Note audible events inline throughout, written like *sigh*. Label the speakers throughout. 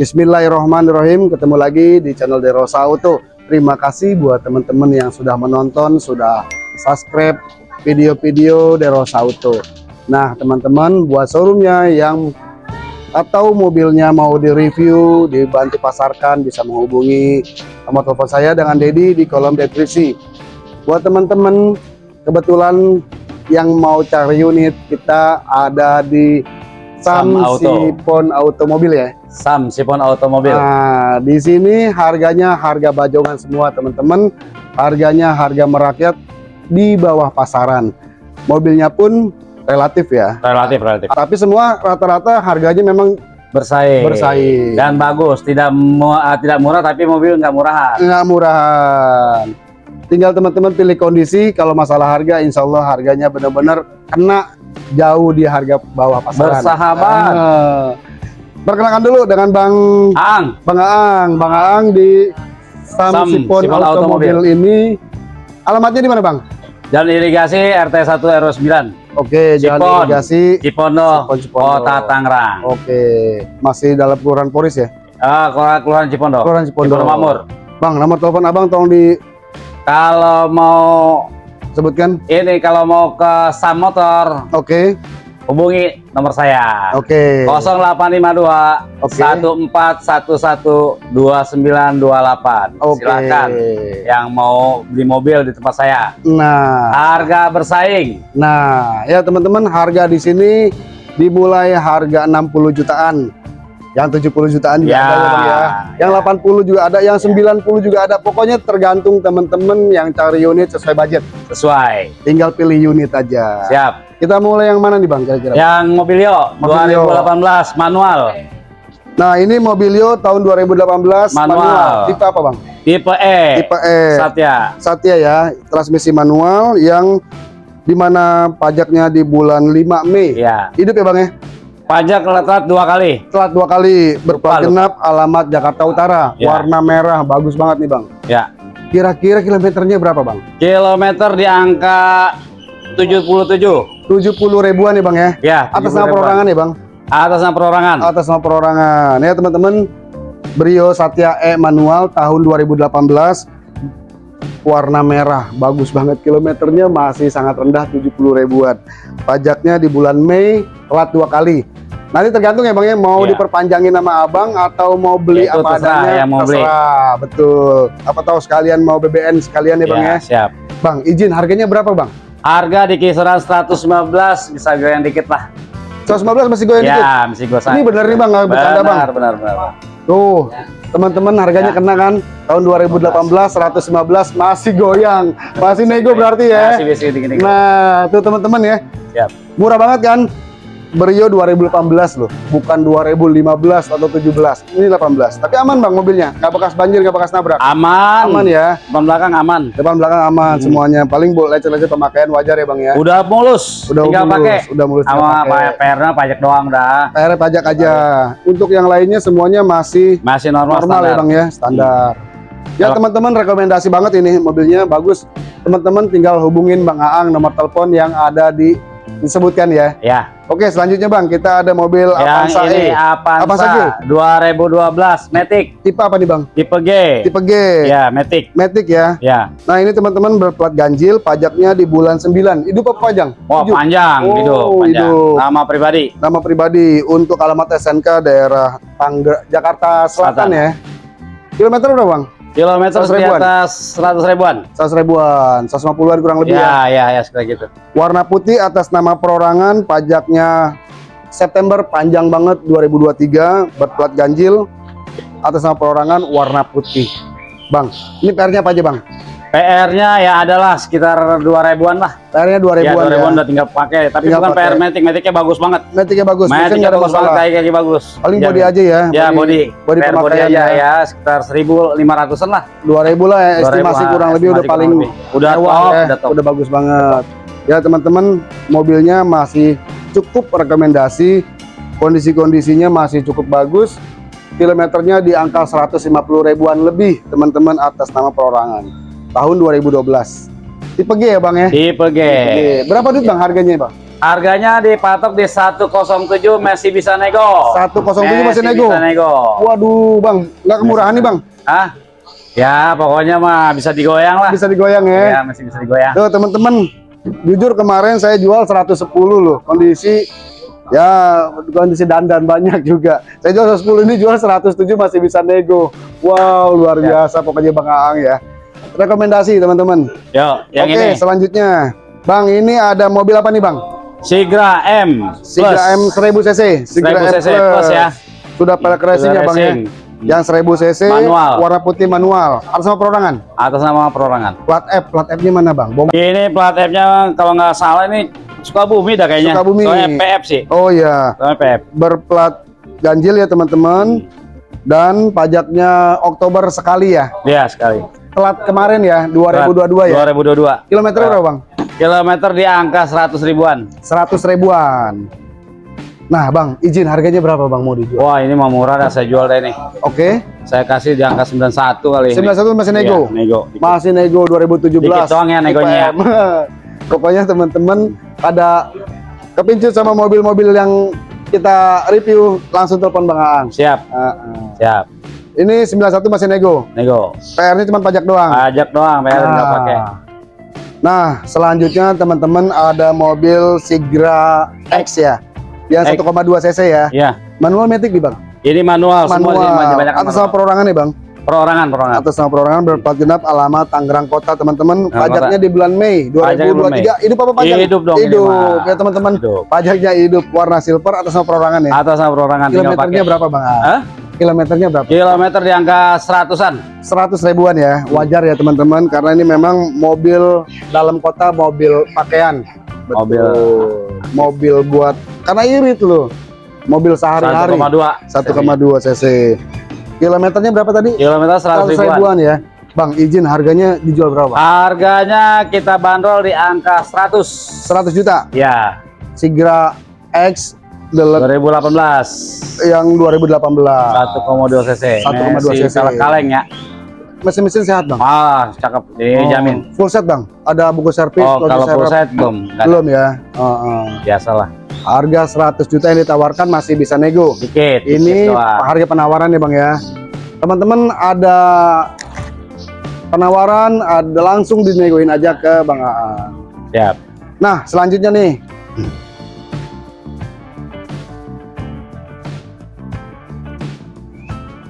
Speaker 1: Bismillahirrahmanirrahim ketemu lagi di channel Derosa Auto terima kasih buat teman-teman yang sudah menonton sudah subscribe video-video Derosa Auto nah teman-teman buat showroomnya yang atau mobilnya mau direview dibantu pasarkan bisa menghubungi nomor telepon saya dengan Dedi di kolom deskripsi buat teman-teman kebetulan yang mau cari unit kita ada di Sam,
Speaker 2: Sam Auto.
Speaker 1: Sipon Automobil ya.
Speaker 2: Sam Sipon Automobil.
Speaker 1: Nah, di sini harganya harga bajongan semua teman-teman. Harganya harga merakyat di bawah pasaran. Mobilnya pun relatif ya.
Speaker 2: relatif relatif
Speaker 1: Tapi semua rata-rata harganya memang
Speaker 2: bersaing.
Speaker 1: Bersaing.
Speaker 2: Dan bagus, tidak mu- ah, tidak murah tapi mobil nggak murahan.
Speaker 1: nggak murahan. Tinggal teman-teman pilih kondisi. Kalau masalah harga, insya Allah harganya benar-benar kena jauh di harga bawah pasaran.
Speaker 2: Bersahabat.
Speaker 1: Ah. Perkenalkan dulu dengan Bang
Speaker 2: Ang,
Speaker 1: Bang Aang, Bang Aang di Sam,
Speaker 2: Sam
Speaker 1: Sipon
Speaker 2: Sipon
Speaker 1: Automobil
Speaker 2: Automobil.
Speaker 1: ini. Alamatnya di mana, Bang?
Speaker 2: Jalan Irigasi RT 1 RW 9,
Speaker 1: Oke, Jalan
Speaker 2: Sipon.
Speaker 1: Irigasi.
Speaker 2: Cipondo,
Speaker 1: Cipondo.
Speaker 2: Kota Tangerang.
Speaker 1: Oke, masih dalam kelurahan Poris ya?
Speaker 2: Ah, Kelurahan Kelurahan Cipondo.
Speaker 1: Kelurahan Cipondo.
Speaker 2: Makmur.
Speaker 1: Bang, nomor telepon Abang tolong
Speaker 2: Kalau mau
Speaker 1: disebutkan.
Speaker 2: ini kalau mau ke Sam Motor,
Speaker 1: Oke,
Speaker 2: hubungi nomor saya.
Speaker 1: oke.
Speaker 2: 0852
Speaker 1: Oke.
Speaker 2: 1411 2928.
Speaker 1: Oke.
Speaker 2: Silakan yang mau beli mobil di tempat saya.
Speaker 1: Nah,
Speaker 2: Harga bersaing.
Speaker 1: nah, ya teman-teman, harga di sini dimulai harga 60 jutaan. Yang 70 jutaan juga
Speaker 2: Ya,
Speaker 1: ada ya, ya. Yang 80 juga ada, yang 90 juga ada. Pokoknya tergantung teman-teman yang cari unit sesuai budget.
Speaker 2: Sesuai.
Speaker 1: Tinggal pilih unit aja.
Speaker 2: Siap.
Speaker 1: Kita mulai yang mana nih Bang kira-kira?
Speaker 2: Yang Mobilio
Speaker 1: Mobilio.
Speaker 2: 2018 manual.
Speaker 1: Nah, ini Mobilio tahun 2018
Speaker 2: Manual.
Speaker 1: Tipe apa Bang?
Speaker 2: Tipe E.
Speaker 1: Tipe E.
Speaker 2: Satya.
Speaker 1: Satya ya, transmisi manual yang di mana pajaknya di bulan 5 Mei.
Speaker 2: Ya.
Speaker 1: Hidup ya Bang ya?
Speaker 2: Pajak telat dua kali.
Speaker 1: Telat dua kali berplat genap alamat Jakarta Utara,
Speaker 2: Ya.
Speaker 1: warna merah, bagus banget nih Bang.
Speaker 2: Ya.
Speaker 1: Kira-kira kilometernya berapa Bang?
Speaker 2: Kilometer di angka 77.
Speaker 1: 70 ribuan nih Bang ya?
Speaker 2: Ya.
Speaker 1: Atas
Speaker 2: 70
Speaker 1: nama
Speaker 2: ribuan.
Speaker 1: perorangan ya Bang?
Speaker 2: Atas nama perorangan.
Speaker 1: Atas nama perorangan. Ya teman-teman, Brio Satya E manual tahun 2018 warna merah bagus banget kilometernya masih sangat rendah 70 ribuan pajaknya di bulan Mei telat dua kali nanti tergantung ya bang ya mau
Speaker 2: Iya.
Speaker 1: diperpanjangin sama abang atau mau beli
Speaker 2: Itu
Speaker 1: apa
Speaker 2: terserah
Speaker 1: adanya
Speaker 2: yang mau beli.
Speaker 1: terserah betul apa tahu sekalian mau BBN sekalian ya bang ya,
Speaker 2: Ya, siap.
Speaker 1: bang izin harganya berapa bang
Speaker 2: Harga di kisaran 115 bisa goyang dikit lah.
Speaker 1: 115 masih goyang dikit
Speaker 2: Ya, mesti gue
Speaker 1: ini bener nih bang nggak bercanda bang
Speaker 2: Benar, benar, benar.
Speaker 1: Tuh, teman-teman harganya
Speaker 2: Ya.
Speaker 1: kena kan? Tahun 2018 115 masih goyang. Masih nego berarti ya.
Speaker 2: Masih gini-gini.
Speaker 1: Nah, tuh teman-teman ya.
Speaker 2: Siap.
Speaker 1: Murah banget kan? Brio 2018 loh, bukan 2015 atau 17. Ini 18. Tapi aman Bang mobilnya, nggak bekas banjir, nggak bekas nabrak.
Speaker 2: Aman.
Speaker 1: Aman ya.
Speaker 2: Depan belakang aman.
Speaker 1: Depan belakang aman
Speaker 2: Hmm.
Speaker 1: semuanya. Paling boleh lecet-lecet pemakaian wajar ya Bang ya.
Speaker 2: Udah mulus.
Speaker 1: Udah
Speaker 2: tinggal
Speaker 1: mulus,
Speaker 2: pakai.
Speaker 1: udah mulus
Speaker 2: Sama
Speaker 1: pakai.
Speaker 2: PR-nya pajak doang dah.
Speaker 1: PR pajak aja. Untuk yang lainnya semuanya masih
Speaker 2: Masih normal,
Speaker 1: normal ya bang ya standar ya
Speaker 2: Kalau-
Speaker 1: teman-teman rekomendasi banget ini mobilnya bagus teman-teman tinggal hubungin bang Aang nomor telepon yang ada di disebutkan ya
Speaker 2: Ya,
Speaker 1: oke selanjutnya bang kita ada mobil
Speaker 2: yang
Speaker 1: Avanza
Speaker 2: ini
Speaker 1: E
Speaker 2: Avanza,
Speaker 1: Avanza G.
Speaker 2: 2012 Matic
Speaker 1: tipe apa nih bang
Speaker 2: tipe G.
Speaker 1: tipe G
Speaker 2: Ya, Matic.
Speaker 1: Matic ya
Speaker 2: Ya.
Speaker 1: nah ini teman-teman berplat ganjil pajaknya di bulan 9 hidup apa panjang
Speaker 2: Wah,
Speaker 1: Hidup.
Speaker 2: panjang
Speaker 1: Oh,
Speaker 2: hidup, panjang.
Speaker 1: hidup.
Speaker 2: Nama pribadi.
Speaker 1: nama pribadi untuk alamat SNK daerah Tangger Jakarta Selatan,
Speaker 2: Selatan.
Speaker 1: ya kilometer berapa bang
Speaker 2: Kilometer
Speaker 1: 100
Speaker 2: di atas 100 ribuan.
Speaker 1: 100 ribuan 150an kurang lebih ya
Speaker 2: Ya, ya, ya, sekitar gitu.
Speaker 1: warna putih atas nama perorangan pajaknya September panjang banget 2023 berplat ganjil. Atas nama perorangan warna putih. Bang ini PR-nya apa aja Bang
Speaker 2: PR-nya ya adalah sekitar 2 ribuan lah.
Speaker 1: PR-nya 2000
Speaker 2: Ya, 2
Speaker 1: ribuan
Speaker 2: ribuan
Speaker 1: ya,
Speaker 2: udah tinggal pakai. Tapi
Speaker 1: Tinggal
Speaker 2: bukan
Speaker 1: pakai.
Speaker 2: PR Matic, Maticnya bagus banget.
Speaker 1: Metiknya bagus
Speaker 2: Maticnya bagus banget, kaki-kaki bagus.
Speaker 1: paling
Speaker 2: Ya,
Speaker 1: body aja ya
Speaker 2: Ya, body.
Speaker 1: body
Speaker 2: PR body
Speaker 1: pemakaian
Speaker 2: aja
Speaker 1: ya.
Speaker 2: ya, sekitar 1.500-an lah.
Speaker 1: 2000 lah ya
Speaker 2: 2.000
Speaker 1: estimasi
Speaker 2: lah,
Speaker 1: kurang lebih udah
Speaker 2: estimasi
Speaker 1: paling
Speaker 2: kurang lebih. Udah top,
Speaker 1: ya,
Speaker 2: udah top.
Speaker 1: udah bagus banget ya teman-teman mobilnya masih cukup rekomendasi kondisi-kondisinya masih cukup bagus kilometernya di angka 150 ribuan lebih teman-teman atas nama perorangan tahun 2012 tipe G ya bang ya
Speaker 2: Tipe G.
Speaker 1: Tipe G. berapa duit bang harganya bang
Speaker 2: Harganya dipatok di 107 masih bisa nego.
Speaker 1: 107 masih nego?
Speaker 2: Bisa nego.
Speaker 1: Waduh, Bang, nggak kemurahan nih, Bang.
Speaker 2: Hah? Ya, pokoknya mah bisa digoyang lah.
Speaker 1: Bisa digoyang ya.
Speaker 2: Ya, masih bisa digoyang.
Speaker 1: Tuh, teman-teman, jujur kemarin saya jual 110 loh. Kondisi ya kondisi dandan banyak juga. Saya jual 110 ini jual 107 masih bisa nego. Wow, luar
Speaker 2: Ya.
Speaker 1: biasa pokoknya Bang Aang ya. Rekomendasi teman-teman.
Speaker 2: Yuk, yang
Speaker 1: Oke,
Speaker 2: ini.
Speaker 1: selanjutnya. Bang, ini ada mobil apa nih, Bang?
Speaker 2: Sigra M
Speaker 1: Sigra M 1000 cc.
Speaker 2: 1000 cc plus ya.
Speaker 1: Sudah pelek racing ya,
Speaker 2: Sudah
Speaker 1: Bang ya. Yang 1000 cc,
Speaker 2: Manual.
Speaker 1: warna putih manual. Atas nama perorangan.
Speaker 2: atas nama perorangan.
Speaker 1: Plat F, plat F-nya mana, Bang? Bom.
Speaker 2: Ini plat F-nya kalau nggak salah ini Sukabumi dah kayaknya.
Speaker 1: Sukabumi.
Speaker 2: Soalnya PF sih.
Speaker 1: Oh iya,
Speaker 2: Soalnya PF.
Speaker 1: berplat ganjil ya, teman-teman. Dan pajaknya Oktober sekali ya.
Speaker 2: Iya sekali.
Speaker 1: Telat kemarin ya, 2022 ya.
Speaker 2: 2022.
Speaker 1: Kilometer berapa, Bang?
Speaker 2: Kilometer di angka 100 ribuan.
Speaker 1: 100 ribuan. Nah, Bang, izin harganya berapa, Bang, mau dijual?
Speaker 2: Wah ini mah murah dah saya jual deh nih.
Speaker 1: Oke.
Speaker 2: Saya kasih di angka 91 kali ini.
Speaker 1: 91 masih nego?
Speaker 2: Iya, nego.
Speaker 1: Masih nego 2017.
Speaker 2: Dikit doang ya negonya.
Speaker 1: Pokoknya *laughs* teman-teman pada kepincut sama mobil-mobil yang kita review langsung telepon Bang Aang.
Speaker 2: Siap,
Speaker 1: Ah, ah.
Speaker 2: siap.
Speaker 1: Ini 91 masih nego.
Speaker 2: Nego.
Speaker 1: PR-nya cuma pajak doang.
Speaker 2: Pajak doang, bayar nggak
Speaker 1: Ah.
Speaker 2: pakai.
Speaker 1: Nah, selanjutnya teman-teman ada mobil Sigra X ya. Yang
Speaker 2: X.
Speaker 1: 1,2 cc ya.
Speaker 2: Iya.
Speaker 1: Manual matic nih, Bang.
Speaker 2: Ini manual, semua
Speaker 1: Manual.
Speaker 2: sih banyak banyak
Speaker 1: Atas nama perorangan nih, Bang.
Speaker 2: perorangan, perorangan.
Speaker 1: Atas nama perorangan berplat genap alamat Tangerang Kota, teman-teman. Pajaknya di bulan Mei
Speaker 2: Pajaknya bulan
Speaker 1: 2023. Hidup apa pajak?
Speaker 2: Hidup dong ini
Speaker 1: Hidup. Ya, teman-teman. Pajaknya hidup warna silver atas nama perorangan ya.
Speaker 2: Atas nama perorangan
Speaker 1: Kilometernya berapa, Bang? Ah,
Speaker 2: Hah?
Speaker 1: Kilometernya berapa?
Speaker 2: Kilometer di angka seratusan.
Speaker 1: 100 ribuan ya. Wajar ya, teman-teman, karena ini memang mobil dalam kota, mobil pakaian.
Speaker 2: Mobil.
Speaker 1: mobil buat karena irit loh. Mobil sehari-hari.
Speaker 2: 1,2.
Speaker 1: 1,2 cc. Kilometernya berapa tadi?
Speaker 2: Kilometer
Speaker 1: 100
Speaker 2: 100 ribuan.
Speaker 1: ribuan ya. Bang, izin harganya dijual berapa?
Speaker 2: Harganya kita bandrol di angka 100.
Speaker 1: 100 juta.
Speaker 2: Ya,
Speaker 1: Sigra X Deluxe
Speaker 2: 2018.
Speaker 1: yang 2018.
Speaker 2: 1,2 cc.
Speaker 1: 1,2
Speaker 2: Masih
Speaker 1: cc.
Speaker 2: Kaleng-kaleng ya.
Speaker 1: Mesin-mesin sehat, Bang.
Speaker 2: Ah, cakep. Dijamin.
Speaker 1: Oh, full set, Bang. Ada buku servis,
Speaker 2: Oh, kalau full set belum.
Speaker 1: Belum ya. Oh, oh.
Speaker 2: Biasalah.
Speaker 1: Harga 100 juta yang ditawarkan masih bisa nego.
Speaker 2: Dikit.
Speaker 1: Ini
Speaker 2: dikit doang.
Speaker 1: harga penawaran ya Bang ya. Teman-teman ada penawaran ada langsung dinegoin aja ke Bang Aan.
Speaker 2: Siap.
Speaker 1: Nah, selanjutnya nih.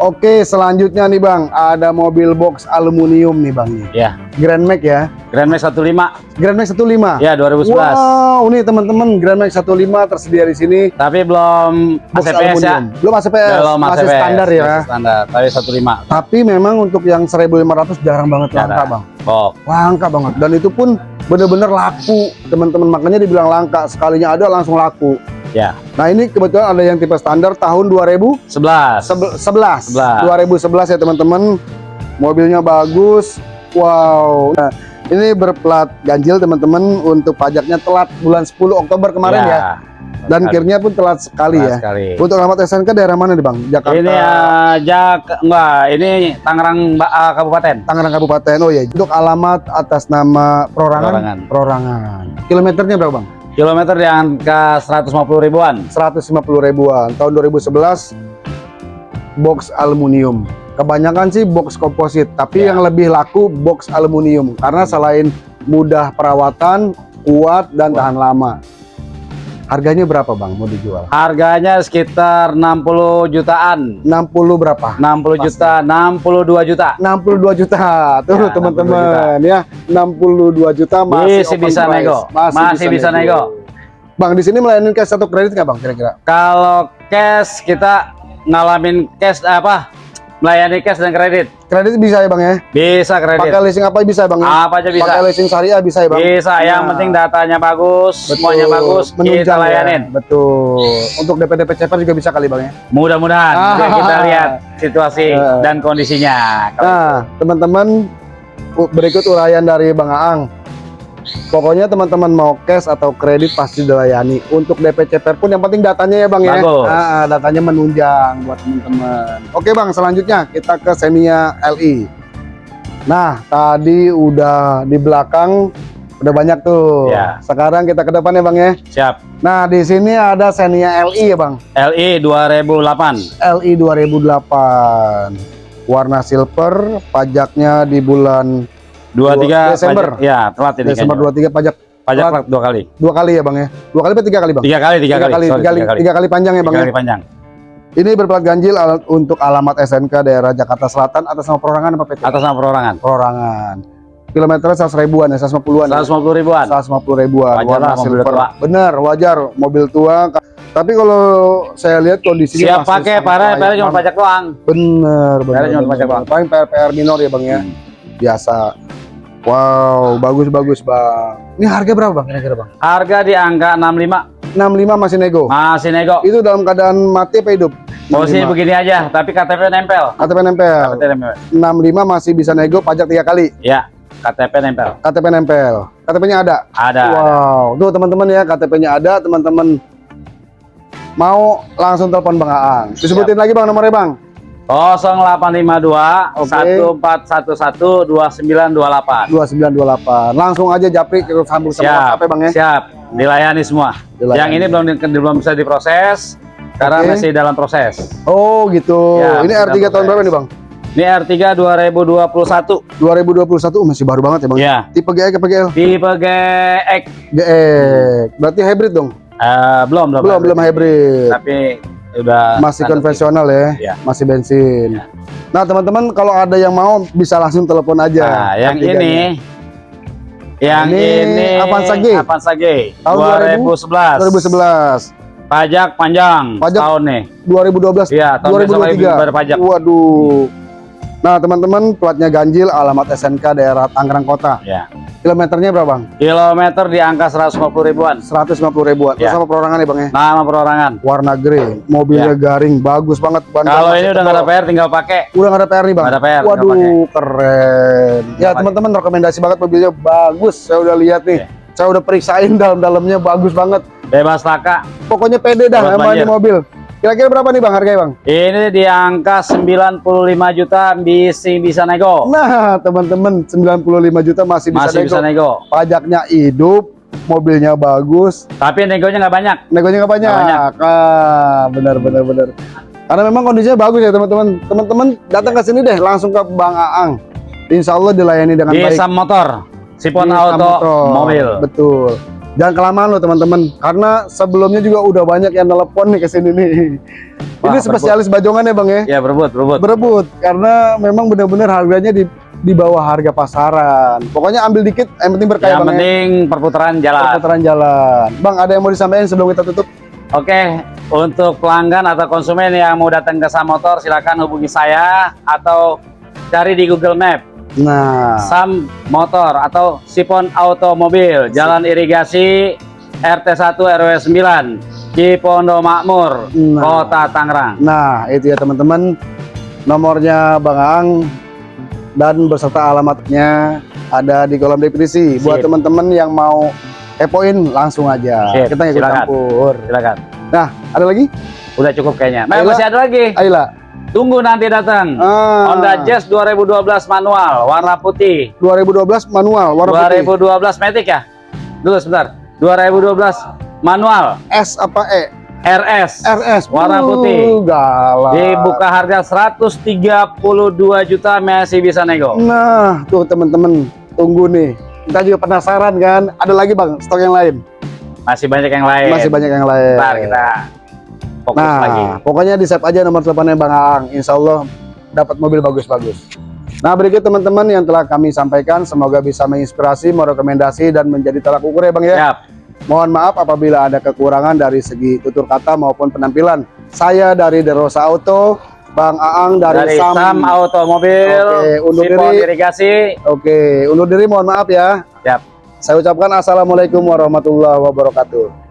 Speaker 1: Oke, selanjutnya nih Bang, ada mobil box aluminium nih Bang nih.
Speaker 2: Ya.
Speaker 1: Grand Max ya.
Speaker 2: Grand Max 15.
Speaker 1: Grand Max 15.
Speaker 2: Ya, 2011.
Speaker 1: Wow, nih teman-teman Grand Max 15 tersedia di sini.
Speaker 2: Tapi belum
Speaker 1: Box
Speaker 2: ACPS ya.
Speaker 1: aluminium. Belum ACPS,
Speaker 2: Belum
Speaker 1: masih
Speaker 2: ACPS,
Speaker 1: standar ya.
Speaker 2: masih Standar. Tapi 15.
Speaker 1: Tapi memang untuk yang 1500 jarang banget
Speaker 2: Jarang.
Speaker 1: langka, Bang.
Speaker 2: Oh,
Speaker 1: Langka banget. Dan itu pun bener-bener laku, teman-teman. Makanya dibilang langka. Sekalinya ada langsung laku.
Speaker 2: Ya.
Speaker 1: Nah, ini kebetulan ada yang tipe standar tahun 2011.
Speaker 2: 11.
Speaker 1: 2011 ya, teman-teman. Mobilnya bagus. Wow. Nah, ini berplat ganjil, teman-teman. Untuk pajaknya telat bulan 10 Oktober kemarin ya. Dan
Speaker 2: Sekali.
Speaker 1: kirnya pun telat sekali
Speaker 2: Telat
Speaker 1: ya.
Speaker 2: sekali.
Speaker 1: Untuk alamat SNK daerah mana nih, Bang? Jakarta.
Speaker 2: Ini aja enggak, ini Tangerang ah, Kabupaten.
Speaker 1: Tangerang Kabupaten. Oh ya, untuk alamat atas nama perorangan.
Speaker 2: Perorangan.
Speaker 1: Perorangan. Kilometernya berapa, Bang?
Speaker 2: Kilometer di angka 150 ribuan.
Speaker 1: 150 ribuan. Tahun 2011 box aluminium. Kebanyakan sih box komposit, tapi
Speaker 2: Ya.
Speaker 1: yang lebih laku box aluminium karena selain mudah perawatan, kuat dan
Speaker 2: Kuat.
Speaker 1: tahan lama. Harganya berapa, Bang? Mau dijual?
Speaker 2: Harganya sekitar 60 jutaan.
Speaker 1: 60 berapa?
Speaker 2: 60 juta, 62 juta.
Speaker 1: 62 juta. Tuh,
Speaker 2: Ya,
Speaker 1: teman-teman ya. 62 juta masih
Speaker 2: Masih bisa
Speaker 1: price.
Speaker 2: nego. Masih bisa nego.
Speaker 1: Bang, di sini melayani cash atau kredit nggak, Bang, kira-kira?
Speaker 2: Kalau cash kita ngalamin cash apa? Melayani cash dan kredit.
Speaker 1: Kredit bisa ya, Bang ya?
Speaker 2: Bisa kredit.
Speaker 1: Pakai leasing apa bisa, Bang? ya?
Speaker 2: Apa aja bisa.
Speaker 1: Pakai leasing syariah bisa ya, Bang?
Speaker 2: Bisa, yang
Speaker 1: Nah.
Speaker 2: penting datanya bagus,
Speaker 1: Betul.
Speaker 2: semuanya bagus, kita
Speaker 1: Menunjang ya.
Speaker 2: layanin.
Speaker 1: Betul. Untuk DP DP ceper juga bisa kali bang ya.
Speaker 2: Mudah-mudahan
Speaker 1: Ah.
Speaker 2: Kita lihat situasi *laughs*
Speaker 1: Eh.
Speaker 2: dan kondisinya.
Speaker 1: Nah, teman-teman berikut uraian dari Bang Aang. Pokoknya teman-teman mau cash atau kredit pasti dilayani. Untuk DP ceper pun yang penting datanya ya bang ya.
Speaker 2: Bagus.
Speaker 1: Ah, datanya menunjang buat teman-teman. Oke bang, selanjutnya kita ke Semia LI. Nah, tadi udah di belakang Udah banyak tuh.
Speaker 2: Ya.
Speaker 1: Sekarang kita ke depan ya Bang ya.
Speaker 2: Siap.
Speaker 1: Nah, di sini ada Xenia LI ya Bang.
Speaker 2: LI 2008.
Speaker 1: LI 2008. Warna silver, pajaknya di bulan
Speaker 2: 23
Speaker 1: Desember.
Speaker 2: pajak- ya, telat ini
Speaker 1: Desember
Speaker 2: kayaknya.
Speaker 1: 23 pajak
Speaker 2: Pajak
Speaker 1: telat.
Speaker 2: dua kali.
Speaker 1: dua kali ya Bang ya. Dua kali apa tiga kali Bang?
Speaker 2: Tiga kali, tiga, kali.
Speaker 1: kali,
Speaker 2: Sorry,
Speaker 1: tiga, kali, tiga kali panjang ya Bang
Speaker 2: Tiga
Speaker 1: ya.
Speaker 2: kali panjang.
Speaker 1: Ini berplat ganjil al- untuk alamat SNK daerah Jakarta Selatan atas nama perorangan apa PT?
Speaker 2: Atas nama perorangan.
Speaker 1: Perorangan. Kilometernya 100 ribuan ya, 150-an.
Speaker 2: 150 ribuan.
Speaker 1: 150 ribuan.
Speaker 2: Wajar
Speaker 1: warna
Speaker 2: lah, mobil
Speaker 1: silver.
Speaker 2: tua.
Speaker 1: Bener, wajar mobil tua. Tapi kalau saya lihat kondisinya
Speaker 2: Siap
Speaker 1: masih
Speaker 2: pakai, para para cuma pajak doang.
Speaker 1: Bener, bener.
Speaker 2: Cuma pajak doang.
Speaker 1: Paling PR, PR minor ya bang ya.
Speaker 2: Hmm.
Speaker 1: Biasa. Wow, bagus bagus bang. Ini harga berapa bang? Kira-kira bang?
Speaker 2: Harga di angka 65.
Speaker 1: 65 masih nego.
Speaker 2: Masih nego.
Speaker 1: Itu dalam keadaan mati apa hidup?
Speaker 2: Posisi
Speaker 1: 65.
Speaker 2: begini aja, tapi KTP nempel.
Speaker 1: KTP nempel.
Speaker 2: KTP nempel.
Speaker 1: 65 masih bisa nego pajak tiga kali.
Speaker 2: Ya, KTP nempel.
Speaker 1: KTP nempel. KTP-nya ada.
Speaker 2: Ada. ada.
Speaker 1: Wow, tuh teman-teman ya KTP-nya ada, teman-teman mau langsung telepon Bang Aang. Disebutin lagi Bang nomornya Bang.
Speaker 2: 0852
Speaker 1: Oke.
Speaker 2: 1411 2928.
Speaker 1: 2928. Langsung aja Japri ke sambung sama
Speaker 2: Siap.
Speaker 1: WhatsApp ya Bang ya.
Speaker 2: Siap, dilayani semua.
Speaker 1: Dilayani.
Speaker 2: Yang ini belum belum bisa diproses karena
Speaker 1: Oke.
Speaker 2: masih dalam proses.
Speaker 1: Oh gitu.
Speaker 2: Ya,
Speaker 1: Ini
Speaker 2: masih
Speaker 1: R3
Speaker 2: dalam
Speaker 1: tahun berapa nih Bang?
Speaker 2: Ini R3 2021.
Speaker 1: 2021 oh, masih baru banget ya Bang.
Speaker 2: Ya.
Speaker 1: Tipe GX apa GL?
Speaker 2: Tipe GX
Speaker 1: GX. Berarti hybrid dong?
Speaker 2: Eh, belum belum.
Speaker 1: Belum, belum hybrid.
Speaker 2: Tapi udah
Speaker 1: Masih konvensional ya.
Speaker 2: Ya.
Speaker 1: Masih bensin.
Speaker 2: Ya.
Speaker 1: Nah, teman-teman kalau ada yang mau bisa langsung telepon aja.
Speaker 2: Nah, yang
Speaker 1: R3-nya.
Speaker 2: ini yang
Speaker 1: Ini
Speaker 2: ini,
Speaker 1: Avanza G.
Speaker 2: Avanza G
Speaker 1: Tahun
Speaker 2: 2011.
Speaker 1: 2011.
Speaker 2: Pajak panjang
Speaker 1: Pajak
Speaker 2: tahun nih.
Speaker 1: 2012
Speaker 2: Iya, tahun besok lagi
Speaker 1: 2023
Speaker 2: bayar pajak.
Speaker 1: waduh nah teman-teman platnya ganjil alamat SNK daerah Tangerang Kota
Speaker 2: Ya.
Speaker 1: kilometernya berapa bang
Speaker 2: Kilometer di angka 150 ribuan.
Speaker 1: 150 ribuan
Speaker 2: Ya.
Speaker 1: sama perorangan ya bang ya
Speaker 2: Nama perorangan.
Speaker 1: warna grey mobilnya garing bagus banget ban
Speaker 2: Ya. Kalau ini udah nggak ada. PR tinggal pakai.
Speaker 1: udah nggak ada PR nih bang
Speaker 2: ada PR,
Speaker 1: waduh keren ya teman-teman rekomendasi banget mobilnya bagus saya udah lihat nih
Speaker 2: Ya.
Speaker 1: saya udah periksain *laughs* dalam-dalamnya bagus banget
Speaker 2: Bebas taka.
Speaker 1: pokoknya pede dah sama ini mobil kira-kira berapa nih bang harganya bang
Speaker 2: Ini di angka 95 juta bisa bisa nego.
Speaker 1: Nah, teman-teman 95 juta masih bisa
Speaker 2: Masih
Speaker 1: nego.
Speaker 2: bisa nego.
Speaker 1: Pajaknya hidup, mobilnya bagus,
Speaker 2: Tapi negonya nggak banyak.
Speaker 1: negonya nggak banyak.
Speaker 2: Nggak banyak.
Speaker 1: Ah, benar benar benar. Karena memang kondisinya bagus ya teman-teman. Teman-teman datang ke sini deh langsung ke Bang Aang. Insya Allah dilayani dengan
Speaker 2: Di
Speaker 1: baik.
Speaker 2: Sam Motor. Sipon
Speaker 1: Di
Speaker 2: Auto
Speaker 1: Samotor.
Speaker 2: Mobil.
Speaker 1: Betul. Jangan kelamaan loh teman-teman, karena sebelumnya juga udah banyak yang telepon nih ke sini nih.
Speaker 2: Wah,
Speaker 1: Ini spesialis bajongan ya bang ya?
Speaker 2: Ya berebut, berebut.
Speaker 1: berebut karena memang benar-benar harganya di di bawah harga pasaran. Pokoknya ambil dikit, yang penting berkah ya,
Speaker 2: Yang
Speaker 1: bang. ya.
Speaker 2: penting perputaran jalan.
Speaker 1: Perputaran jalan. Bang, ada yang mau disampaikan sebelum kita tutup?
Speaker 2: Oke, untuk pelanggan atau konsumen yang mau datang ke Sam Motor, silakan hubungi saya atau cari di Google Map
Speaker 1: Nah,
Speaker 2: Sam Motor atau Sipon Automobil, Jalan Irigasi RT 1 RW 9, Cipondo Makmur,
Speaker 1: Nah.
Speaker 2: Kota Tangerang.
Speaker 1: nah itu ya teman-teman. Nomornya Bang Aang dan beserta alamatnya ada di kolom deskripsi. Buat teman-teman yang mau kepoin langsung aja.
Speaker 2: Sip,
Speaker 1: Kita ikut
Speaker 2: silakan.
Speaker 1: campur.
Speaker 2: Silakan.
Speaker 1: Nah, ada lagi?
Speaker 2: Udah cukup kayaknya. Nah,
Speaker 1: Ayolah.
Speaker 2: masih ada lagi.
Speaker 1: Ayolah.
Speaker 2: Tunggu nanti datang.
Speaker 1: Ah,
Speaker 2: Honda Jazz 2012 manual, warna putih.
Speaker 1: 2012 manual warna putih.
Speaker 2: 2012 Matic ya? Dulu sebentar. 2012 manual
Speaker 1: S apa E?
Speaker 2: RS.
Speaker 1: RS
Speaker 2: Warna
Speaker 1: Uh,
Speaker 2: putih.
Speaker 1: galak.
Speaker 2: Dibuka harga 132 juta masih bisa nego.
Speaker 1: Nah, tuh teman-teman, tunggu nih. Kita juga penasaran kan? Ada lagi bang, stok yang lain?
Speaker 2: Masih banyak yang lain.
Speaker 1: Masih banyak yang lain.
Speaker 2: Ntar kita fokus
Speaker 1: nah,
Speaker 2: lagi.
Speaker 1: pokoknya di save aja nomor teleponnya Bang Aang. Insya Allah dapat mobil bagus-bagus. Nah, berikut teman-teman yang telah kami sampaikan, semoga bisa menginspirasi, merekomendasi, dan menjadi tolak ukur ya Bang ya.
Speaker 2: Siap.
Speaker 1: Mohon maaf apabila ada kekurangan dari segi tutur kata maupun penampilan. Saya dari Derosa Auto, Bang Aang dari,
Speaker 2: Dari Sam, Automobil,
Speaker 1: Oke, undur
Speaker 2: Sipon
Speaker 1: diri.
Speaker 2: Irigasi.
Speaker 1: Oke, undur diri mohon maaf ya.
Speaker 2: Siap.
Speaker 1: Saya ucapkan Assalamualaikum warahmatullahi wabarakatuh.